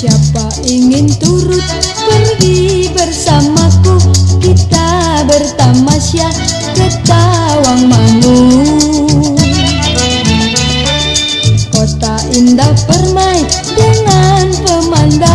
Siapa ingin turut pergi bersamaku? Kita bertamasya ke Tawang Mangu. Kota indah permai dengan pemandangan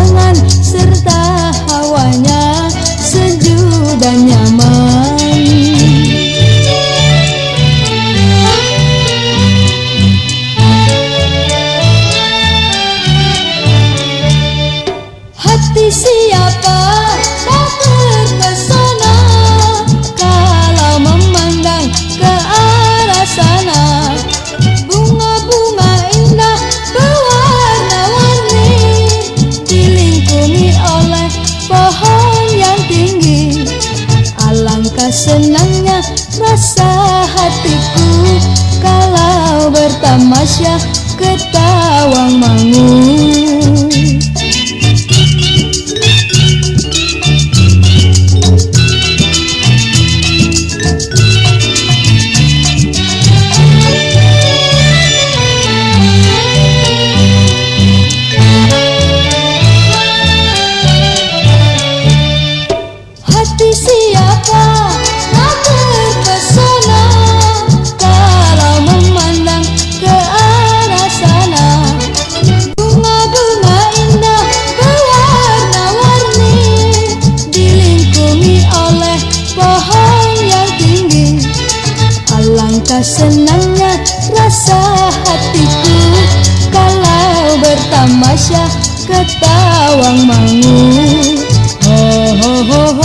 Betapa senangnya rasa hatiku. Kalau bertamasya ketawang mangu. Ho ho ho ho.